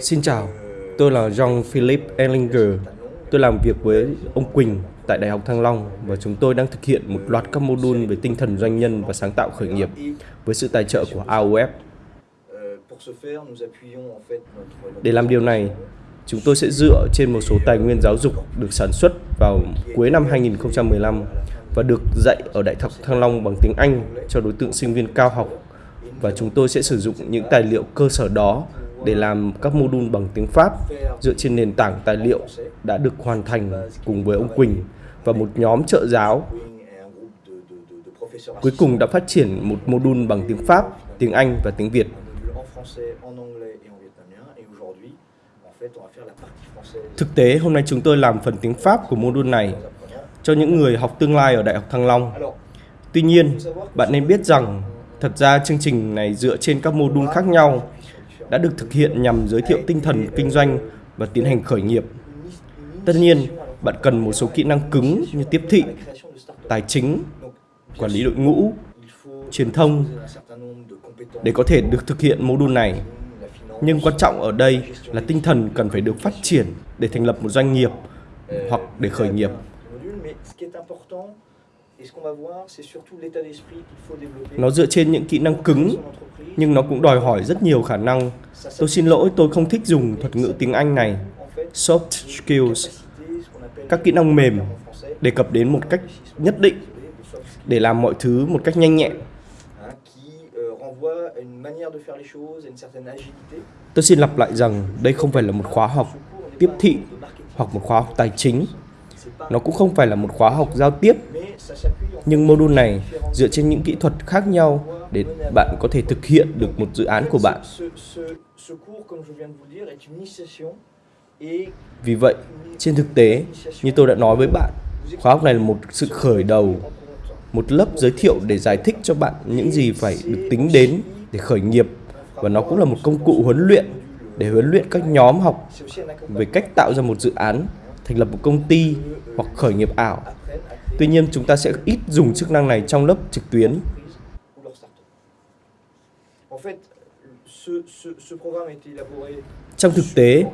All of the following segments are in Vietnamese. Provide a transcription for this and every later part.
Xin chào, tôi là Jean-Philippe Ellinger. Tôi làm việc với ông Quỳnh tại Đại học Thăng Long và chúng tôi đang thực hiện một loạt các module về tinh thần doanh nhân và sáng tạo khởi nghiệp với sự tài trợ của AOF. Để làm điều này, chúng tôi sẽ dựa trên một số tài nguyên giáo dục được sản xuất vào cuối năm 2015 và được dạy ở Đại học Thăng Long bằng tiếng Anh cho đối tượng sinh viên cao học và chúng tôi sẽ sử dụng những tài liệu cơ sở đó để làm các module bằng tiếng Pháp dựa trên nền tảng tài liệu đã được hoàn thành cùng với ông Quỳnh và một nhóm trợ giáo. Cuối cùng đã phát triển một module bằng tiếng Pháp, tiếng Anh và tiếng Việt. Thực tế, hôm nay chúng tôi làm phần tiếng Pháp của module này cho những người học tương lai ở Đại học Thăng Long. Tuy nhiên, bạn nên biết rằng thật ra chương trình này dựa trên các mô đun khác nhau đã được thực hiện nhằm giới thiệu tinh thần kinh doanh và tiến hành khởi nghiệp. Tất nhiên, bạn cần một số kỹ năng cứng như tiếp thị, tài chính, quản lý đội ngũ, truyền thông để có thể được thực hiện mô đun này. Nhưng quan trọng ở đây là tinh thần cần phải được phát triển để thành lập một doanh nghiệp hoặc để khởi nghiệp. Nó dựa trên những kỹ năng cứng, nhưng nó cũng đòi hỏi rất nhiều khả năng. Tôi xin lỗi, tôi không thích dùng thuật ngữ tiếng Anh này. Soft skills, các kỹ năng mềm, đề cập đến một cách nhất định để làm mọi thứ một cách nhanh nhẹn. Tôi xin lặp lại rằng đây không phải là một khóa học tiếp thị hoặc một khóa học tài chính. Nó cũng không phải là một khóa học giao tiếp nhưng module này dựa trên những kỹ thuật khác nhau để bạn có thể thực hiện được một dự án của bạn. Vì vậy, trên thực tế, như tôi đã nói với bạn, khóa học này là một sự khởi đầu, một lớp giới thiệu để giải thích cho bạn những gì phải được tính đến để khởi nghiệp và nó cũng là một công cụ huấn luyện để huấn luyện các nhóm học về cách tạo ra một dự án, thành lập một công ty hoặc khởi nghiệp ảo Tuy nhiên chúng ta sẽ ít dùng chức năng này trong lớp trực tuyến. Trong thực tế,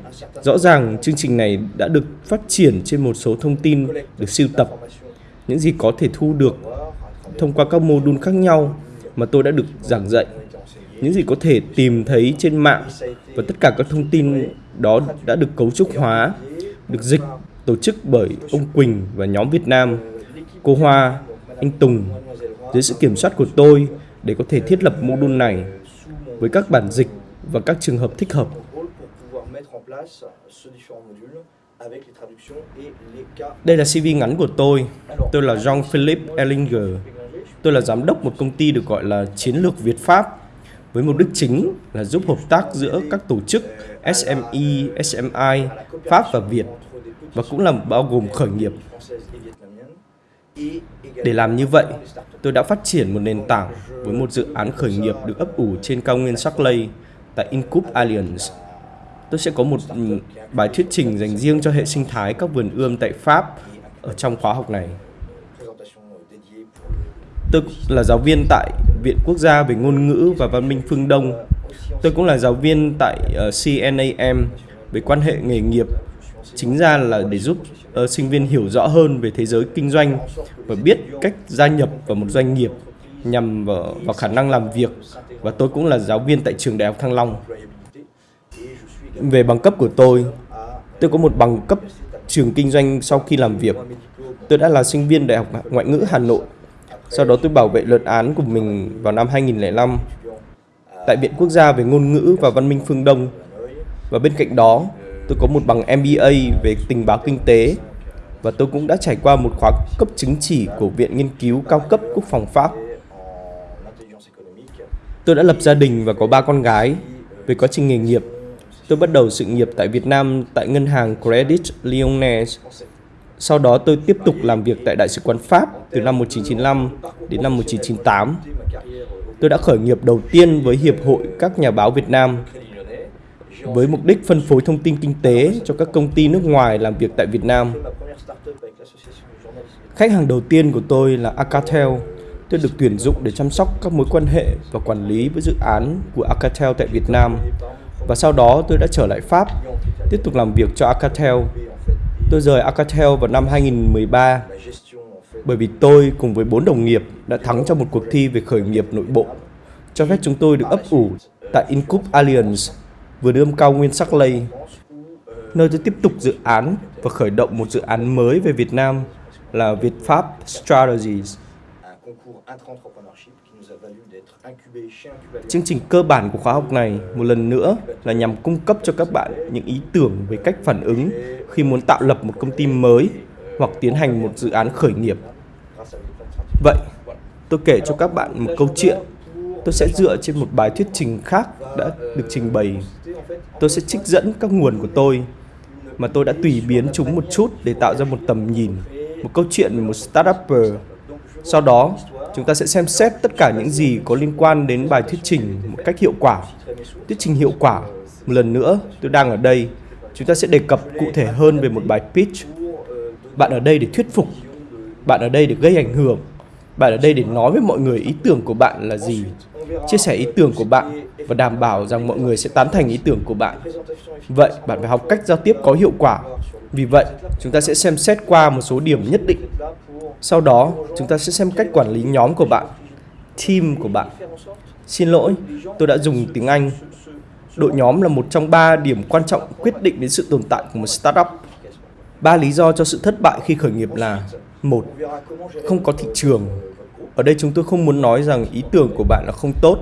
rõ ràng chương trình này đã được phát triển trên một số thông tin được siêu tập, những gì có thể thu được thông qua các mô đun khác nhau mà tôi đã được giảng dạy, những gì có thể tìm thấy trên mạng và tất cả các thông tin đó đã được cấu trúc hóa, được dịch tổ chức bởi ông Quỳnh và nhóm Việt Nam cô Hoa, anh Tùng dưới sự kiểm soát của tôi để có thể thiết lập module này với các bản dịch và các trường hợp thích hợp. Đây là CV ngắn của tôi. Tôi là Jean-Philippe Ellinger. Tôi là giám đốc một công ty được gọi là Chiến lược Việt Pháp với mục đích chính là giúp hợp tác giữa các tổ chức SME, SMI, Pháp và Việt và cũng là bao gồm khởi nghiệp để làm như vậy, tôi đã phát triển một nền tảng với một dự án khởi nghiệp được ấp ủ trên cao nguyên Shackley tại Incup Alliance. Tôi sẽ có một ừ, bài thuyết trình dành riêng cho hệ sinh thái các vườn ươm tại Pháp ở trong khóa học này. Tôi là giáo viên tại Viện Quốc gia về Ngôn ngữ và Văn minh Phương Đông. Tôi cũng là giáo viên tại ờ, CNAM về quan hệ nghề nghiệp chính ra là để giúp uh, sinh viên hiểu rõ hơn về thế giới kinh doanh và biết cách gia nhập vào một doanh nghiệp nhằm vào, vào khả năng làm việc và tôi cũng là giáo viên tại trường đại học Thăng Long. Về bằng cấp của tôi, tôi có một bằng cấp trường kinh doanh sau khi làm việc. Tôi đã là sinh viên Đại học Ngoại ngữ Hà Nội. Sau đó tôi bảo vệ luận án của mình vào năm 2005 tại Viện Quốc gia về Ngôn ngữ và Văn minh phương Đông. Và bên cạnh đó, tôi có một bằng MBA về tình báo kinh tế và tôi cũng đã trải qua một khóa cấp chứng chỉ của Viện Nghiên cứu cao cấp Quốc phòng Pháp. Tôi đã lập gia đình và có ba con gái. Về quá trình nghề nghiệp, tôi bắt đầu sự nghiệp tại Việt Nam tại ngân hàng Credit Lyonnais. Sau đó tôi tiếp tục làm việc tại Đại sứ quán Pháp từ năm 1995 đến năm 1998. Tôi đã khởi nghiệp đầu tiên với Hiệp hội các nhà báo Việt Nam với mục đích phân phối thông tin kinh tế cho các công ty nước ngoài làm việc tại Việt Nam. Khách hàng đầu tiên của tôi là Acatel. tôi được tuyển dụng để chăm sóc các mối quan hệ và quản lý với dự án của Acatel tại Việt Nam. Và sau đó tôi đã trở lại Pháp, tiếp tục làm việc cho Acatel. Tôi rời Acatel vào năm 2013 bởi vì tôi cùng với bốn đồng nghiệp đã thắng trong một cuộc thi về khởi nghiệp nội bộ, cho phép chúng tôi được ấp ủ tại Incup Alliance, vừa đươm cao nguyên sắc lây, nơi tôi tiếp tục dự án và khởi động một dự án mới về Việt Nam là Việt Pháp Strategies. Chương trình cơ bản của khóa học này một lần nữa là nhằm cung cấp cho các bạn những ý tưởng về cách phản ứng khi muốn tạo lập một công ty mới hoặc tiến hành một dự án khởi nghiệp. Vậy, tôi kể cho các bạn một câu chuyện. Tôi sẽ dựa trên một bài thuyết trình khác đã được trình bày. Tôi sẽ trích dẫn các nguồn của tôi mà tôi đã tùy biến chúng một chút để tạo ra một tầm nhìn, một câu chuyện về một startupper. Sau đó, chúng ta sẽ xem xét tất cả những gì có liên quan đến bài thuyết trình một cách hiệu quả. Thuyết trình hiệu quả, một lần nữa, tôi đang ở đây. Chúng ta sẽ đề cập cụ thể hơn về một bài pitch. Bạn ở đây để thuyết phục. Bạn ở đây để gây ảnh hưởng. Bạn ở đây để nói với mọi người ý tưởng của bạn là gì. Chia sẻ ý tưởng của bạn và đảm bảo rằng mọi người sẽ tán thành ý tưởng của bạn. Vậy, bạn phải học cách giao tiếp có hiệu quả. Vì vậy, chúng ta sẽ xem xét qua một số điểm nhất định sau đó, chúng ta sẽ xem cách quản lý nhóm của bạn, team của bạn. Xin lỗi, tôi đã dùng tiếng Anh. Đội nhóm là một trong ba điểm quan trọng quyết định đến sự tồn tại của một startup. Ba lý do cho sự thất bại khi khởi nghiệp là một, không có thị trường. Ở đây chúng tôi không muốn nói rằng ý tưởng của bạn là không tốt,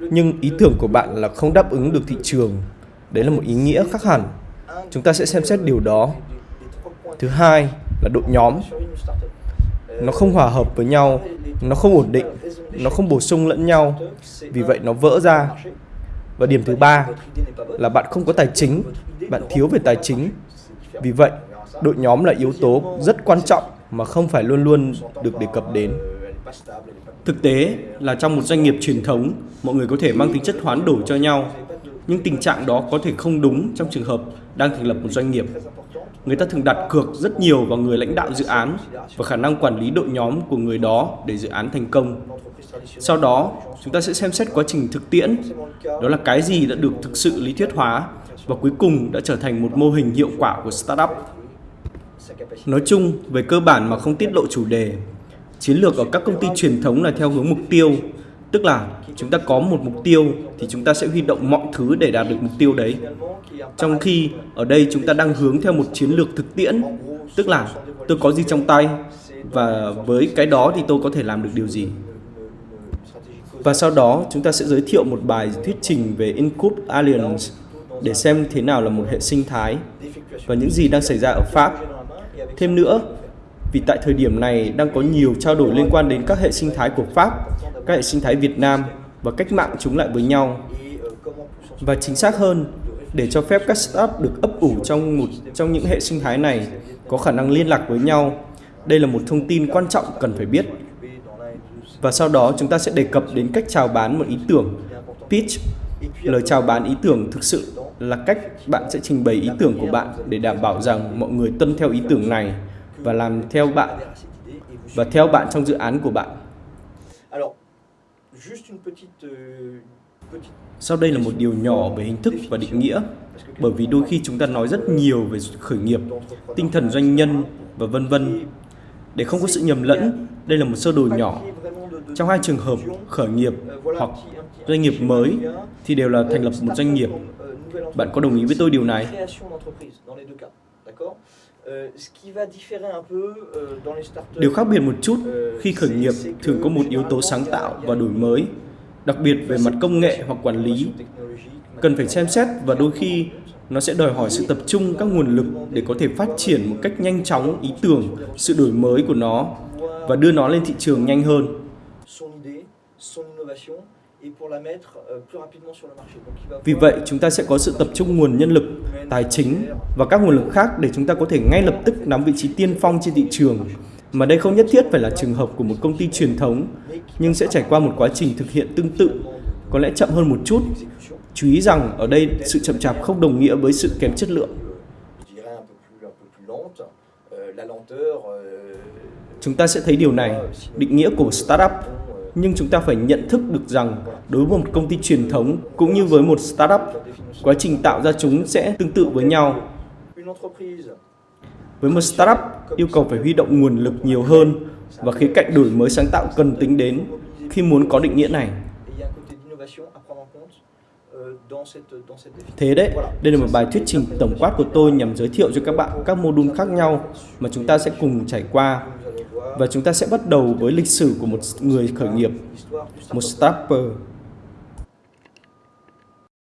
nhưng ý tưởng của bạn là không đáp ứng được thị trường. Đấy là một ý nghĩa khác hẳn. Chúng ta sẽ xem xét điều đó. Thứ hai là đội nhóm nó không hòa hợp với nhau nó không ổn định nó không bổ sung lẫn nhau vì vậy nó vỡ ra và điểm thứ ba là bạn không có tài chính bạn thiếu về tài chính vì vậy đội nhóm là yếu tố rất quan trọng mà không phải luôn luôn được đề cập đến thực tế là trong một doanh nghiệp truyền thống mọi người có thể mang tính chất hoán đổi cho nhau nhưng tình trạng đó có thể không đúng trong trường hợp đang thành lập một doanh nghiệp người ta thường đặt cược rất nhiều vào người lãnh đạo dự án và khả năng quản lý đội nhóm của người đó để dự án thành công. Sau đó, chúng ta sẽ xem xét quá trình thực tiễn, đó là cái gì đã được thực sự lý thuyết hóa và cuối cùng đã trở thành một mô hình hiệu quả của startup. Nói chung, về cơ bản mà không tiết lộ chủ đề, chiến lược ở các công ty truyền thống là theo hướng mục tiêu, tức là chúng ta có một mục tiêu thì chúng ta sẽ huy động mọi thứ để đạt được mục tiêu đấy. Trong khi ở đây chúng ta đang hướng theo một chiến lược thực tiễn, tức là tôi có gì trong tay và với cái đó thì tôi có thể làm được điều gì. Và sau đó chúng ta sẽ giới thiệu một bài thuyết trình về Incup Alliance để xem thế nào là một hệ sinh thái và những gì đang xảy ra ở Pháp. Thêm nữa, vì tại thời điểm này đang có nhiều trao đổi liên quan đến các hệ sinh thái của Pháp, các hệ sinh thái Việt Nam và cách mạng chúng lại với nhau. Và chính xác hơn, để cho phép các startup được ấp ủ trong một trong những hệ sinh thái này có khả năng liên lạc với nhau. Đây là một thông tin quan trọng cần phải biết. Và sau đó chúng ta sẽ đề cập đến cách chào bán một ý tưởng. Pitch, lời chào bán ý tưởng thực sự là cách bạn sẽ trình bày ý tưởng của bạn để đảm bảo rằng mọi người tuân theo ý tưởng này và làm theo bạn và theo bạn trong dự án của bạn. Sau đây là một điều nhỏ về hình thức và định nghĩa, bởi vì đôi khi chúng ta nói rất nhiều về khởi nghiệp, tinh thần doanh nhân và vân vân. Để không có sự nhầm lẫn, đây là một sơ đồ nhỏ. Trong hai trường hợp khởi nghiệp hoặc doanh nghiệp mới thì đều là thành lập một doanh nghiệp. Bạn có đồng ý với tôi điều này? Điều khác biệt một chút khi khởi nghiệp thường có một yếu tố sáng tạo và đổi mới đặc biệt về mặt công nghệ hoặc quản lý. Cần phải xem xét và đôi khi nó sẽ đòi hỏi sự tập trung các nguồn lực để có thể phát triển một cách nhanh chóng ý tưởng, sự đổi mới của nó và đưa nó lên thị trường nhanh hơn. Vì vậy, chúng ta sẽ có sự tập trung nguồn nhân lực, tài chính và các nguồn lực khác để chúng ta có thể ngay lập tức nắm vị trí tiên phong trên thị trường mà đây không nhất thiết phải là trường hợp của một công ty truyền thống, nhưng sẽ trải qua một quá trình thực hiện tương tự, có lẽ chậm hơn một chút. Chú ý rằng ở đây sự chậm chạp không đồng nghĩa với sự kém chất lượng. Chúng ta sẽ thấy điều này, định nghĩa của startup nhưng chúng ta phải nhận thức được rằng đối với một công ty truyền thống cũng như với một startup, quá trình tạo ra chúng sẽ tương tự với nhau. Với một startup, yêu cầu phải huy động nguồn lực nhiều hơn và khía cạnh đổi mới sáng tạo cần tính đến khi muốn có định nghĩa này. Thế đấy, đây là một bài thuyết trình tổng quát của tôi nhằm giới thiệu cho các bạn các mô đun khác nhau mà chúng ta sẽ cùng trải qua. Và chúng ta sẽ bắt đầu với lịch sử của một người khởi nghiệp, một startup.